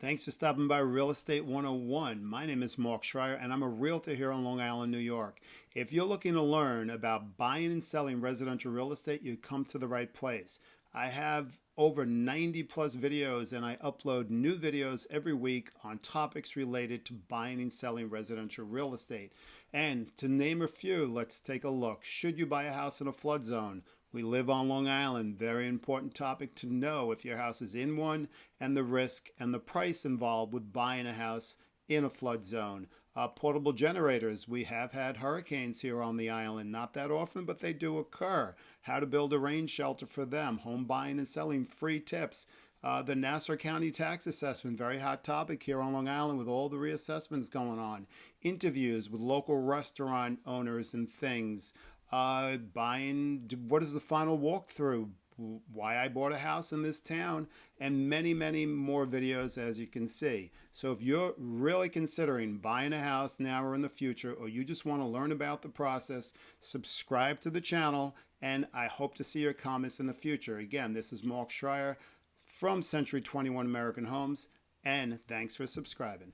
Thanks for stopping by Real Estate 101. My name is Mark Schreier and I'm a realtor here on Long Island, New York. If you're looking to learn about buying and selling residential real estate, you come to the right place. I have over 90 plus videos and I upload new videos every week on topics related to buying and selling residential real estate. And to name a few, let's take a look. Should you buy a house in a flood zone? We live on Long Island. Very important topic to know if your house is in one and the risk and the price involved with buying a house in a flood zone. Uh, portable generators. We have had hurricanes here on the island. Not that often, but they do occur. How to build a rain shelter for them. Home buying and selling. Free tips. Uh, the Nassau County tax assessment, very hot topic here on Long Island with all the reassessments going on. Interviews with local restaurant owners and things uh, buying, what is the final walkthrough, why I bought a house in this town, and many, many more videos as you can see. So if you're really considering buying a house now or in the future, or you just want to learn about the process, subscribe to the channel, and I hope to see your comments in the future. Again, this is Mark Schreier from Century 21 American Homes, and thanks for subscribing.